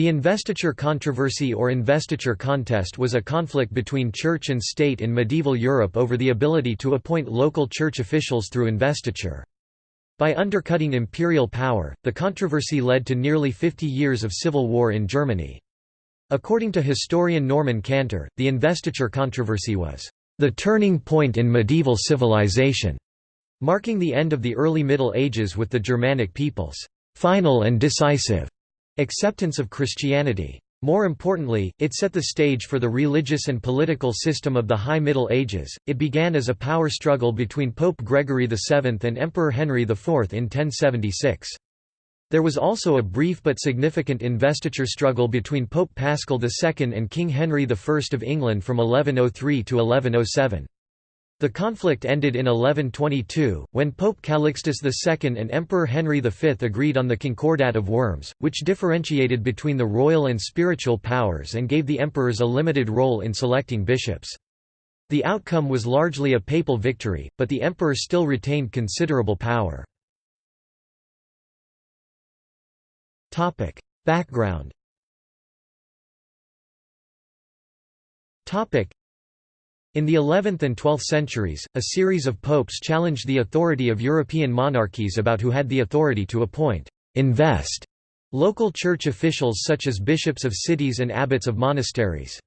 The investiture controversy or investiture contest was a conflict between church and state in medieval Europe over the ability to appoint local church officials through investiture. By undercutting imperial power, the controversy led to nearly 50 years of civil war in Germany. According to historian Norman Cantor, the investiture controversy was the turning point in medieval civilization, marking the end of the early Middle Ages with the Germanic peoples' final and decisive acceptance of Christianity. More importantly, it set the stage for the religious and political system of the High Middle Ages. It began as a power struggle between Pope Gregory VII and Emperor Henry IV in 1076. There was also a brief but significant investiture struggle between Pope Paschal II and King Henry I of England from 1103 to 1107. The conflict ended in 1122, when Pope Calixtus II and Emperor Henry V agreed on the Concordat of Worms, which differentiated between the royal and spiritual powers and gave the emperors a limited role in selecting bishops. The outcome was largely a papal victory, but the emperor still retained considerable power. Background in the 11th and 12th centuries, a series of popes challenged the authority of European monarchies about who had the authority to appoint invest local church officials such as bishops of cities and abbots of monasteries.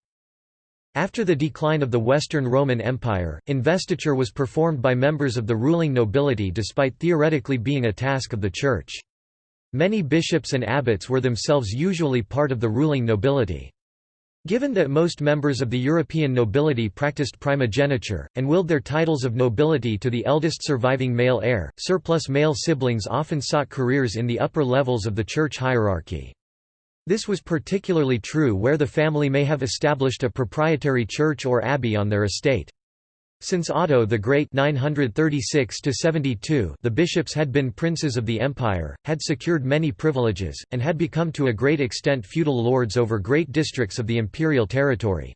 After the decline of the Western Roman Empire, investiture was performed by members of the ruling nobility despite theoretically being a task of the Church. Many bishops and abbots were themselves usually part of the ruling nobility. Given that most members of the European nobility practiced primogeniture, and willed their titles of nobility to the eldest surviving male heir, surplus male siblings often sought careers in the upper levels of the church hierarchy. This was particularly true where the family may have established a proprietary church or abbey on their estate. Since Otto the Great 936 the bishops had been princes of the empire, had secured many privileges, and had become to a great extent feudal lords over great districts of the imperial territory.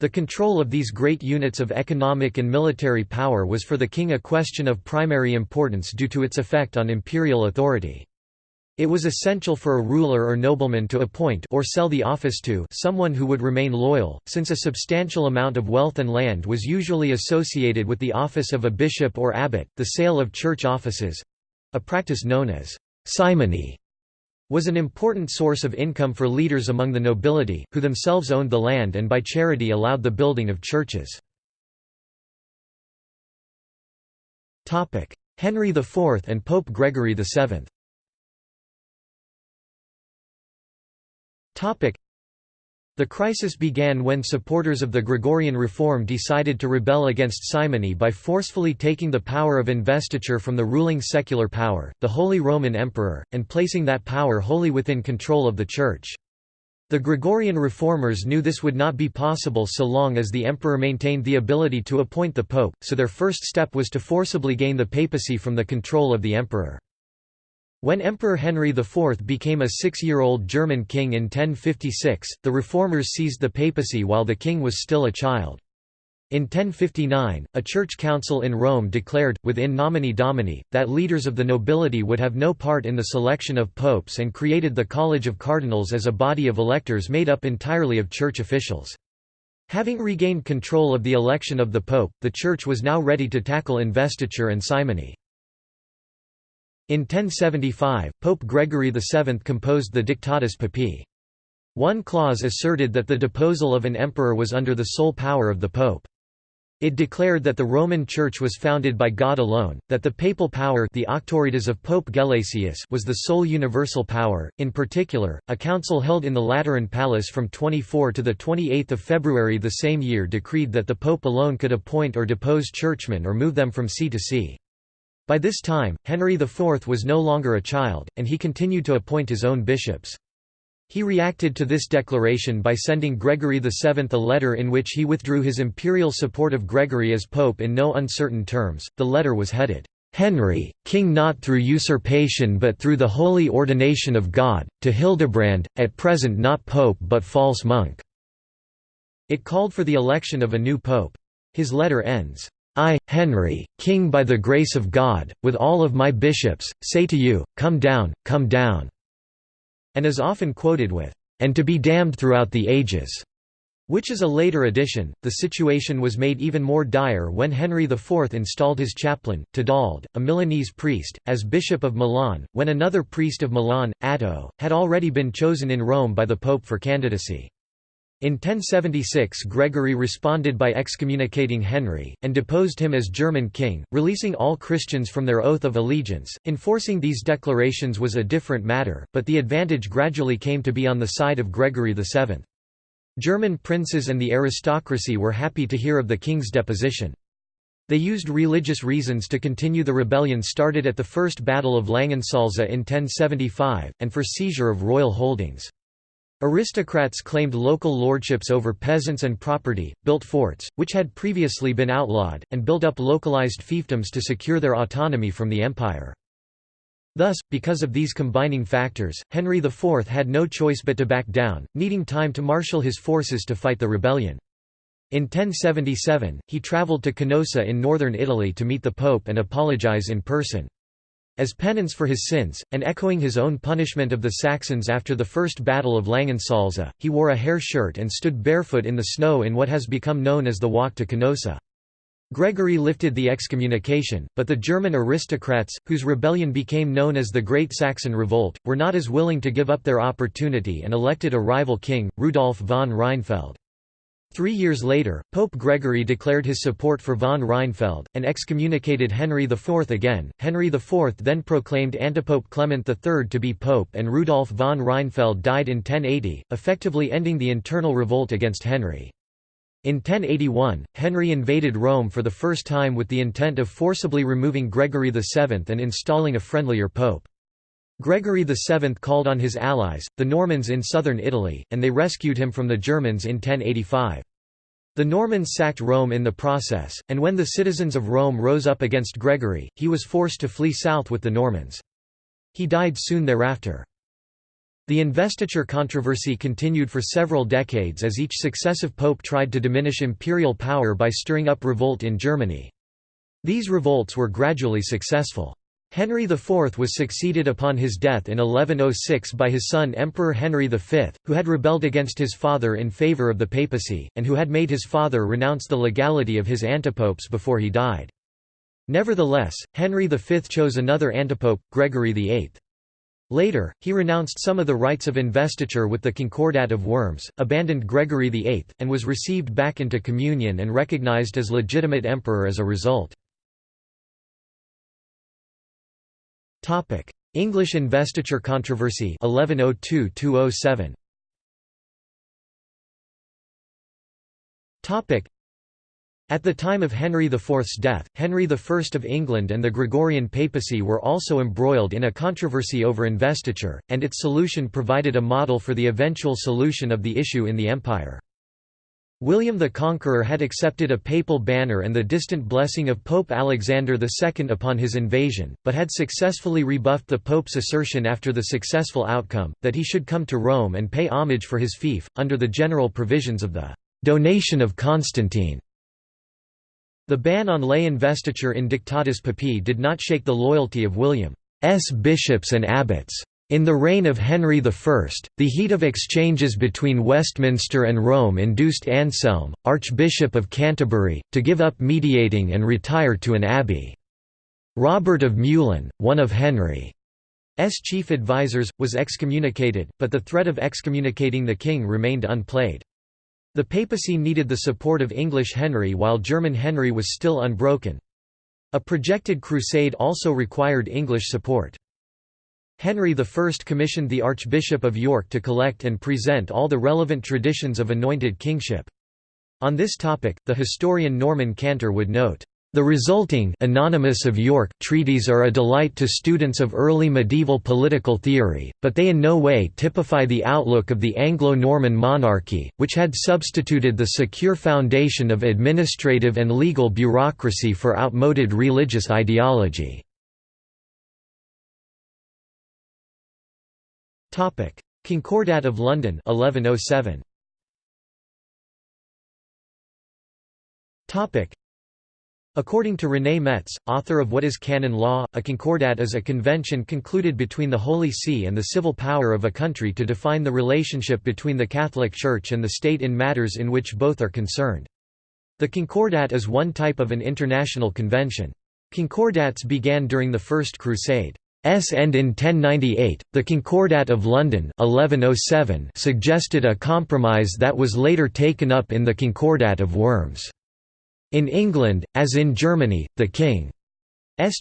The control of these great units of economic and military power was for the king a question of primary importance due to its effect on imperial authority. It was essential for a ruler or nobleman to appoint or sell the office to someone who would remain loyal, since a substantial amount of wealth and land was usually associated with the office of a bishop or abbot. The sale of church offices a practice known as simony was an important source of income for leaders among the nobility, who themselves owned the land and by charity allowed the building of churches. Henry IV and Pope Gregory VII The crisis began when supporters of the Gregorian reform decided to rebel against simony by forcefully taking the power of investiture from the ruling secular power, the Holy Roman Emperor, and placing that power wholly within control of the Church. The Gregorian reformers knew this would not be possible so long as the emperor maintained the ability to appoint the pope, so their first step was to forcibly gain the papacy from the control of the emperor. When Emperor Henry IV became a six-year-old German king in 1056, the reformers seized the papacy while the king was still a child. In 1059, a church council in Rome declared, within nomine domini, that leaders of the nobility would have no part in the selection of popes and created the College of Cardinals as a body of electors made up entirely of church officials. Having regained control of the election of the pope, the church was now ready to tackle investiture and simony. In 1075, Pope Gregory VII composed the Dictatus Papae. One clause asserted that the deposal of an emperor was under the sole power of the pope. It declared that the Roman Church was founded by God alone, that the papal power the auctoritas of Pope Gelasius was the sole universal power. In particular, a council held in the Lateran Palace from 24 to 28 February the same year decreed that the pope alone could appoint or depose churchmen or move them from see to see. By this time, Henry IV was no longer a child, and he continued to appoint his own bishops. He reacted to this declaration by sending Gregory VII a letter in which he withdrew his imperial support of Gregory as pope in no uncertain terms. The letter was headed, Henry, king not through usurpation but through the holy ordination of God, to Hildebrand, at present not pope but false monk." It called for the election of a new pope. His letter ends, I, Henry, king by the grace of God, with all of my bishops, say to you, come down, come down", and is often quoted with, and to be damned throughout the ages." Which is a later addition. The situation was made even more dire when Henry IV installed his chaplain, Tedald, a Milanese priest, as Bishop of Milan, when another priest of Milan, Atto, had already been chosen in Rome by the Pope for candidacy. In 1076 Gregory responded by excommunicating Henry, and deposed him as German king, releasing all Christians from their oath of allegiance. Enforcing these declarations was a different matter, but the advantage gradually came to be on the side of Gregory VII. German princes and the aristocracy were happy to hear of the king's deposition. They used religious reasons to continue the rebellion started at the First Battle of Langensalza in 1075, and for seizure of royal holdings. Aristocrats claimed local lordships over peasants and property, built forts, which had previously been outlawed, and built up localized fiefdoms to secure their autonomy from the empire. Thus, because of these combining factors, Henry IV had no choice but to back down, needing time to marshal his forces to fight the rebellion. In 1077, he travelled to Canossa in northern Italy to meet the Pope and apologize in person. As penance for his sins, and echoing his own punishment of the Saxons after the First Battle of Langensalza, he wore a hair shirt and stood barefoot in the snow in what has become known as the Walk to Canossa. Gregory lifted the excommunication, but the German aristocrats, whose rebellion became known as the Great Saxon Revolt, were not as willing to give up their opportunity and elected a rival king, Rudolf von Rheinfeld. Three years later, Pope Gregory declared his support for von Rheinfeld, and excommunicated Henry IV again. Henry IV then proclaimed antipope Clement III to be pope and Rudolf von Rheinfeld died in 1080, effectively ending the internal revolt against Henry. In 1081, Henry invaded Rome for the first time with the intent of forcibly removing Gregory VII and installing a friendlier pope. Gregory VII called on his allies, the Normans in southern Italy, and they rescued him from the Germans in 1085. The Normans sacked Rome in the process, and when the citizens of Rome rose up against Gregory, he was forced to flee south with the Normans. He died soon thereafter. The investiture controversy continued for several decades as each successive pope tried to diminish imperial power by stirring up revolt in Germany. These revolts were gradually successful. Henry IV was succeeded upon his death in 1106 by his son Emperor Henry V, who had rebelled against his father in favour of the papacy, and who had made his father renounce the legality of his antipopes before he died. Nevertheless, Henry V chose another antipope, Gregory VIII. Later, he renounced some of the rights of investiture with the Concordat of Worms, abandoned Gregory VIII, and was received back into communion and recognized as legitimate emperor as a result. English investiture controversy 1102–207 at the time of Henry IV's death, Henry I of England and the Gregorian papacy were also embroiled in a controversy over investiture, and its solution provided a model for the eventual solution of the issue in the empire. William the Conqueror had accepted a papal banner and the distant blessing of Pope Alexander II upon his invasion, but had successfully rebuffed the Pope's assertion after the successful outcome, that he should come to Rome and pay homage for his fief, under the general provisions of the «donation of Constantine». The ban on lay investiture in Dictatus Papae did not shake the loyalty of William's bishops and abbots. In the reign of Henry I, the heat of exchanges between Westminster and Rome induced Anselm, Archbishop of Canterbury, to give up mediating and retire to an abbey. Robert of Meulan, one of Henry's chief advisers, was excommunicated, but the threat of excommunicating the king remained unplayed. The papacy needed the support of English Henry while German Henry was still unbroken. A projected crusade also required English support. Henry I commissioned the Archbishop of York to collect and present all the relevant traditions of anointed kingship. On this topic, the historian Norman Cantor would note, the resulting Anonymous of York treaties are a delight to students of early medieval political theory, but they in no way typify the outlook of the Anglo-Norman monarchy, which had substituted the secure foundation of administrative and legal bureaucracy for outmoded religious ideology. Concordat of London 1107. Topic: According to René Metz, author of What is Canon Law, a concordat is a convention concluded between the Holy See and the civil power of a country to define the relationship between the Catholic Church and the state in matters in which both are concerned. The concordat is one type of an international convention. Concordats began during the First Crusade. S end in 1098, the Concordat of London 1107 suggested a compromise that was later taken up in the Concordat of Worms. In England, as in Germany, the king's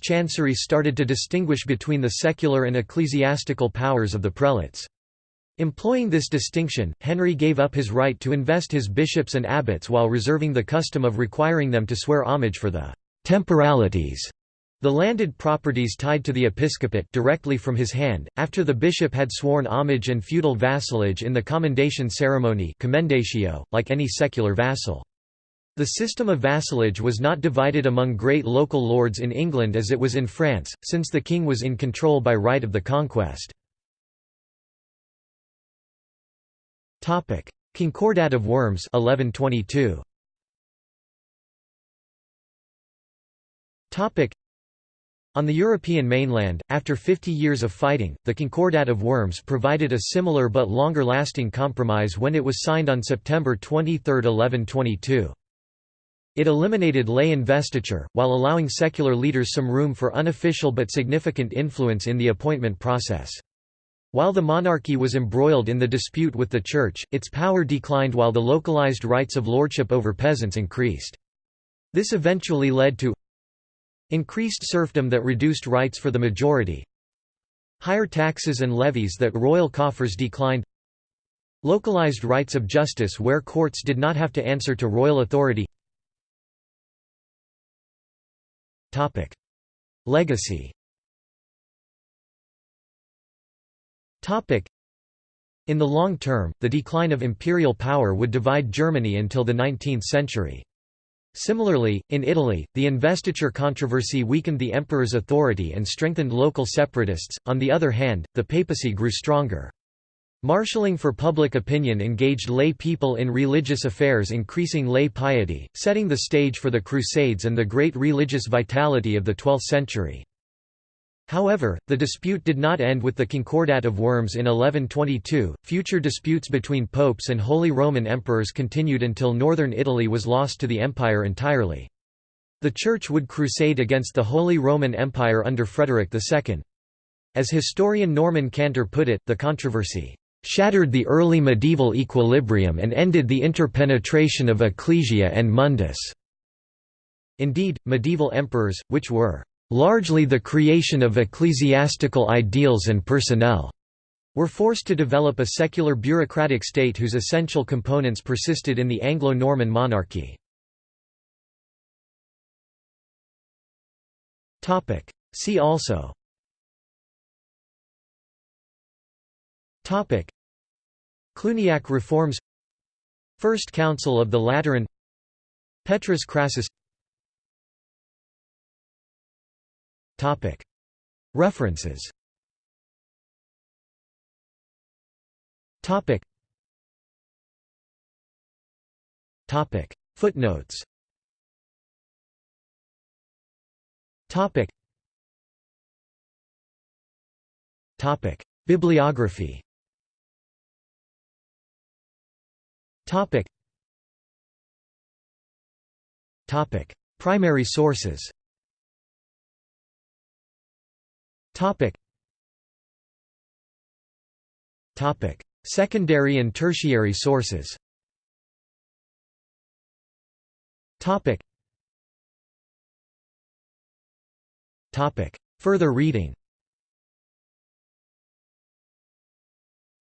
chancery started to distinguish between the secular and ecclesiastical powers of the prelates. Employing this distinction, Henry gave up his right to invest his bishops and abbots while reserving the custom of requiring them to swear homage for the temporalities the landed properties tied to the episcopate directly from his hand, after the bishop had sworn homage and feudal vassalage in the commendation ceremony commendatio, like any secular vassal. The system of vassalage was not divided among great local lords in England as it was in France, since the king was in control by right of the conquest. Concordat of Worms 1122. On the European mainland, after 50 years of fighting, the Concordat of Worms provided a similar but longer-lasting compromise when it was signed on September 23, 1122. It eliminated lay investiture, while allowing secular leaders some room for unofficial but significant influence in the appointment process. While the monarchy was embroiled in the dispute with the Church, its power declined while the localized rights of lordship over peasants increased. This eventually led to Increased serfdom that reduced rights for the majority Higher taxes and levies that royal coffers declined Localized rights of justice where courts did not have to answer to royal authority. Legacy. In the long term, the decline of imperial power would divide Germany until the 19th century. Similarly, in Italy, the investiture controversy weakened the emperor's authority and strengthened local separatists, on the other hand, the papacy grew stronger. Marshalling for public opinion engaged lay people in religious affairs increasing lay piety, setting the stage for the Crusades and the great religious vitality of the 12th century. However, the dispute did not end with the Concordat of Worms in 1122. Future disputes between popes and Holy Roman emperors continued until northern Italy was lost to the empire entirely. The Church would crusade against the Holy Roman Empire under Frederick II. As historian Norman Cantor put it, the controversy shattered the early medieval equilibrium and ended the interpenetration of ecclesia and mundus. Indeed, medieval emperors, which were largely the creation of ecclesiastical ideals and personnel, were forced to develop a secular bureaucratic state whose essential components persisted in the Anglo-Norman monarchy. See also. Topic. Cluniac reforms. First Council of the Lateran. Petrus Crassus References. Footnotes. Bibliography. Primary sources Topic. Topic. Secondary and tertiary sources Topic. Topic. Further reading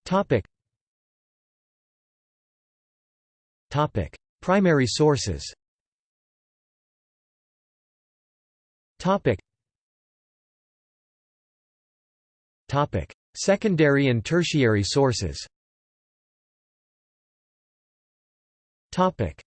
Topic. Topic. Primary sources Topic. Secondary and tertiary sources. Topic: